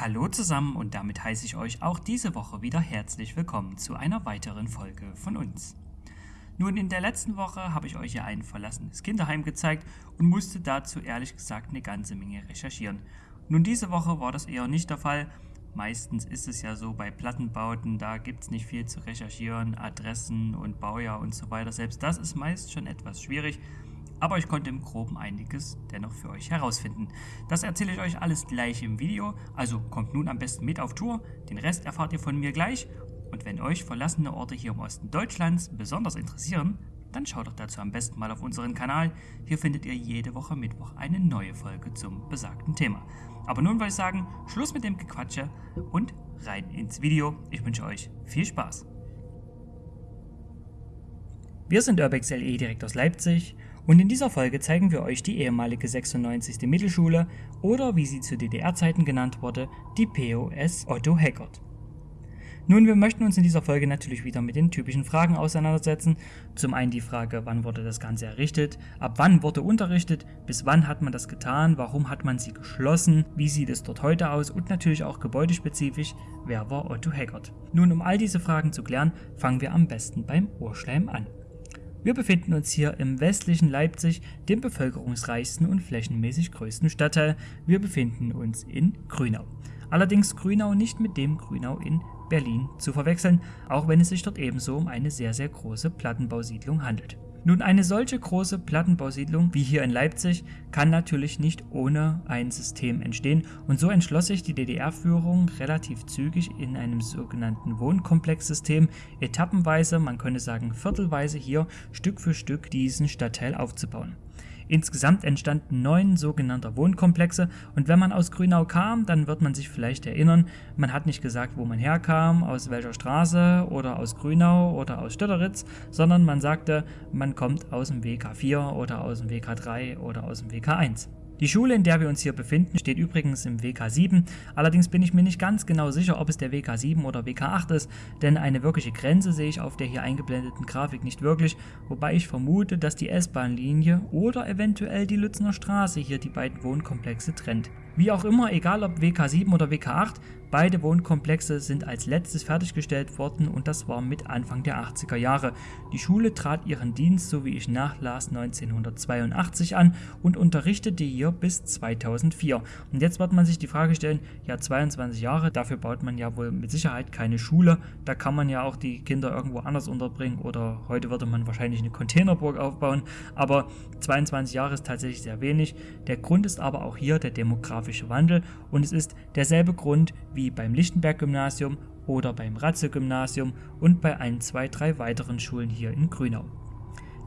Hallo zusammen und damit heiße ich euch auch diese Woche wieder herzlich willkommen zu einer weiteren Folge von uns. Nun, in der letzten Woche habe ich euch ja ein verlassenes Kinderheim gezeigt und musste dazu ehrlich gesagt eine ganze Menge recherchieren. Nun, diese Woche war das eher nicht der Fall. Meistens ist es ja so bei Plattenbauten, da gibt es nicht viel zu recherchieren, Adressen und Baujahr und so weiter. Selbst das ist meist schon etwas schwierig aber ich konnte im Groben einiges dennoch für euch herausfinden. Das erzähle ich euch alles gleich im Video, also kommt nun am besten mit auf Tour, den Rest erfahrt ihr von mir gleich und wenn euch verlassene Orte hier im Osten Deutschlands besonders interessieren, dann schaut doch dazu am besten mal auf unseren Kanal. Hier findet ihr jede Woche Mittwoch eine neue Folge zum besagten Thema. Aber nun würde ich sagen, Schluss mit dem Gequatsche und rein ins Video. Ich wünsche euch viel Spaß. Wir sind Urbex LE direkt aus Leipzig und in dieser Folge zeigen wir euch die ehemalige 96. Mittelschule oder wie sie zu DDR-Zeiten genannt wurde, die POS Otto Heckert. Nun, wir möchten uns in dieser Folge natürlich wieder mit den typischen Fragen auseinandersetzen. Zum einen die Frage, wann wurde das Ganze errichtet, ab wann wurde unterrichtet, bis wann hat man das getan, warum hat man sie geschlossen, wie sieht es dort heute aus und natürlich auch gebäudespezifisch, wer war Otto Heckert. Nun, um all diese Fragen zu klären, fangen wir am besten beim Urschleim an. Wir befinden uns hier im westlichen Leipzig, dem bevölkerungsreichsten und flächenmäßig größten Stadtteil. Wir befinden uns in Grünau. Allerdings Grünau nicht mit dem Grünau in Berlin zu verwechseln, auch wenn es sich dort ebenso um eine sehr sehr große Plattenbausiedlung handelt. Nun, eine solche große Plattenbausiedlung wie hier in Leipzig kann natürlich nicht ohne ein System entstehen und so entschloss sich die DDR-Führung relativ zügig in einem sogenannten Wohnkomplexsystem etappenweise, man könnte sagen viertelweise hier Stück für Stück diesen Stadtteil aufzubauen. Insgesamt entstanden neun sogenannte Wohnkomplexe und wenn man aus Grünau kam, dann wird man sich vielleicht erinnern, man hat nicht gesagt, wo man herkam, aus welcher Straße oder aus Grünau oder aus Stötteritz, sondern man sagte, man kommt aus dem WK4 oder aus dem WK3 oder aus dem WK1. Die Schule, in der wir uns hier befinden, steht übrigens im WK7, allerdings bin ich mir nicht ganz genau sicher, ob es der WK7 oder WK8 ist, denn eine wirkliche Grenze sehe ich auf der hier eingeblendeten Grafik nicht wirklich, wobei ich vermute, dass die S-Bahn-Linie oder eventuell die Lützner Straße hier die beiden Wohnkomplexe trennt. Wie auch immer, egal ob WK7 oder WK8, beide Wohnkomplexe sind als letztes fertiggestellt worden und das war mit Anfang der 80er Jahre. Die Schule trat ihren Dienst, so wie ich nachlas, 1982 an und unterrichtete hier bis 2004. Und jetzt wird man sich die Frage stellen, ja 22 Jahre, dafür baut man ja wohl mit Sicherheit keine Schule, da kann man ja auch die Kinder irgendwo anders unterbringen oder heute würde man wahrscheinlich eine Containerburg aufbauen, aber 22 Jahre ist tatsächlich sehr wenig. Der Grund ist aber auch hier der demografische demografische Wandel und es ist derselbe Grund wie beim Lichtenberg-Gymnasium oder beim Ratze-Gymnasium und bei ein, zwei, drei weiteren Schulen hier in Grünau.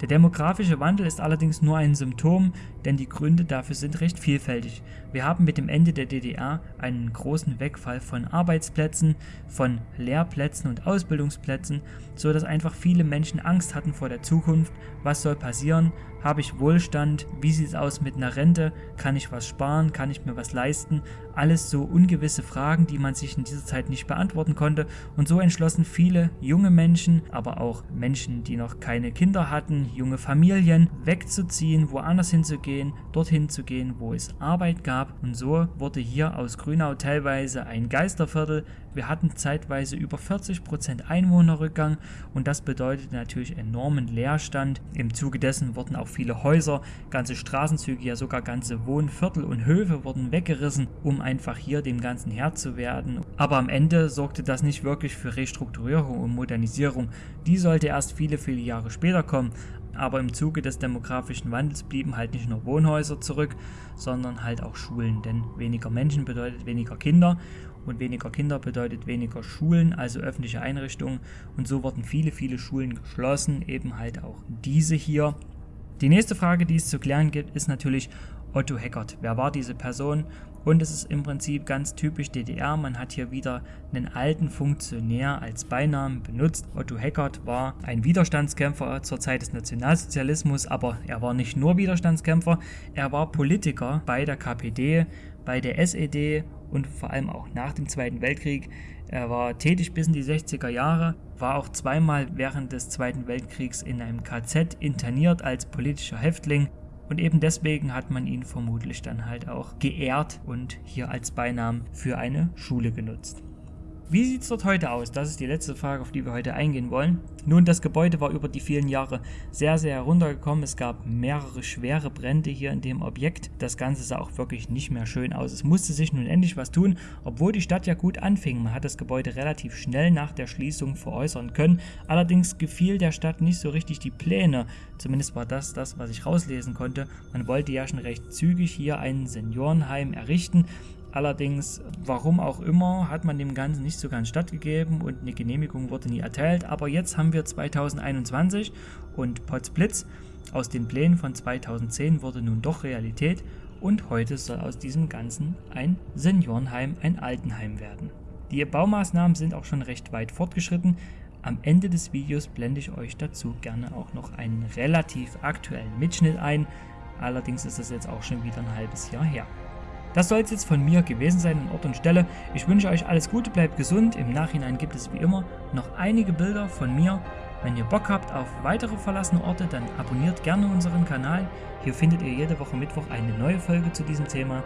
Der demografische Wandel ist allerdings nur ein Symptom, denn die Gründe dafür sind recht vielfältig. Wir haben mit dem Ende der DDR einen großen Wegfall von Arbeitsplätzen, von Lehrplätzen und Ausbildungsplätzen, so dass einfach viele Menschen Angst hatten vor der Zukunft. Was soll passieren? Habe ich Wohlstand? Wie sieht es aus mit einer Rente? Kann ich was sparen? Kann ich mir was leisten? Alles so ungewisse Fragen, die man sich in dieser Zeit nicht beantworten konnte. Und so entschlossen viele junge Menschen, aber auch Menschen, die noch keine Kinder hatten, junge Familien, wegzuziehen, woanders hinzugehen, dorthin zu gehen, wo es Arbeit gab. Und so wurde hier aus Grünau teilweise ein Geisterviertel. Wir hatten zeitweise über 40% Einwohnerrückgang und das bedeutet natürlich enormen Leerstand. Im Zuge dessen wurden auch viele Häuser, ganze Straßenzüge, ja sogar ganze Wohnviertel und Höfe wurden weggerissen, um einfach hier dem Ganzen Herr zu werden. Aber am Ende sorgte das nicht wirklich für Restrukturierung und Modernisierung. Die sollte erst viele, viele Jahre später kommen. Aber im Zuge des demografischen Wandels blieben halt nicht nur Wohnhäuser zurück, sondern halt auch Schulen. Denn weniger Menschen bedeutet weniger Kinder und weniger Kinder bedeutet weniger Schulen, also öffentliche Einrichtungen. Und so wurden viele, viele Schulen geschlossen, eben halt auch diese hier. Die nächste Frage, die es zu klären gibt, ist natürlich Otto Heckert. Wer war diese Person? Und es ist im Prinzip ganz typisch DDR. Man hat hier wieder einen alten Funktionär als Beinamen benutzt. Otto Heckert war ein Widerstandskämpfer zur Zeit des Nationalsozialismus, aber er war nicht nur Widerstandskämpfer, er war Politiker bei der KPD, bei der SED und vor allem auch nach dem Zweiten Weltkrieg. Er war tätig bis in die 60er Jahre, war auch zweimal während des Zweiten Weltkriegs in einem KZ interniert als politischer Häftling Und eben deswegen hat man ihn vermutlich dann halt auch geehrt und hier als Beinamen für eine Schule genutzt. Wie sieht es dort heute aus? Das ist die letzte Frage, auf die wir heute eingehen wollen. Nun, das Gebäude war über die vielen Jahre sehr, sehr heruntergekommen. Es gab mehrere schwere Brände hier in dem Objekt. Das Ganze sah auch wirklich nicht mehr schön aus. Es musste sich nun endlich was tun, obwohl die Stadt ja gut anfing. Man hat das Gebäude relativ schnell nach der Schließung veräußern können. Allerdings gefiel der Stadt nicht so richtig die Pläne. Zumindest war das das, was ich rauslesen konnte. Man wollte ja schon recht zügig hier ein Seniorenheim errichten. Allerdings, warum auch immer, hat man dem Ganzen nicht so ganz stattgegeben und eine Genehmigung wurde nie erteilt. Aber jetzt haben wir 2021 und Potsblitz aus den Plänen von 2010 wurde nun doch Realität und heute soll aus diesem Ganzen ein Seniorenheim, ein Altenheim werden. Die Baumaßnahmen sind auch schon recht weit fortgeschritten. Am Ende des Videos blende ich euch dazu gerne auch noch einen relativ aktuellen Mitschnitt ein. Allerdings ist das jetzt auch schon wieder ein halbes Jahr her. Das soll es jetzt von mir gewesen sein an Ort und Stelle. Ich wünsche euch alles Gute, bleibt gesund. Im Nachhinein gibt es wie immer noch einige Bilder von mir. Wenn ihr Bock habt auf weitere verlassene Orte, dann abonniert gerne unseren Kanal. Hier findet ihr jede Woche Mittwoch eine neue Folge zu diesem Thema.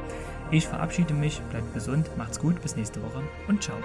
Ich verabschiede mich, bleibt gesund, macht's gut, bis nächste Woche und ciao.